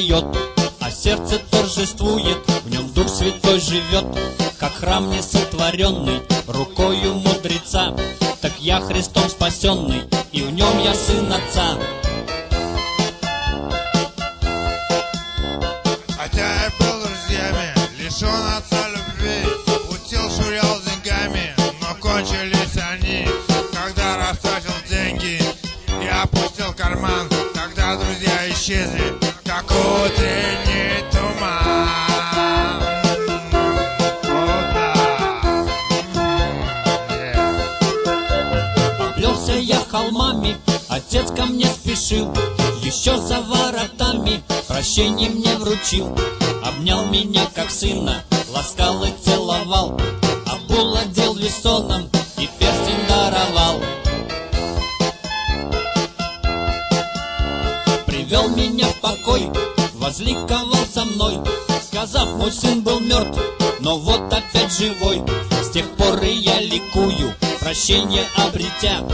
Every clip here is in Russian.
поет, а сердце торжествует, в нем Дух Святой живет, как храм несотворенный, рукою мудреца. Так я Христом спасенный, и в нем я сын Отца. Мне вручил. Обнял меня как сына, ласкал и целовал, обул одел весоном и перстень даровал. Привел меня в покой, возликовал со мной, сказав, мой сын был мертв, но вот опять живой. С тех пор и я ликую, прощение обретя,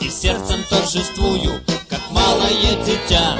и сердцем торжествую, как малое дитя.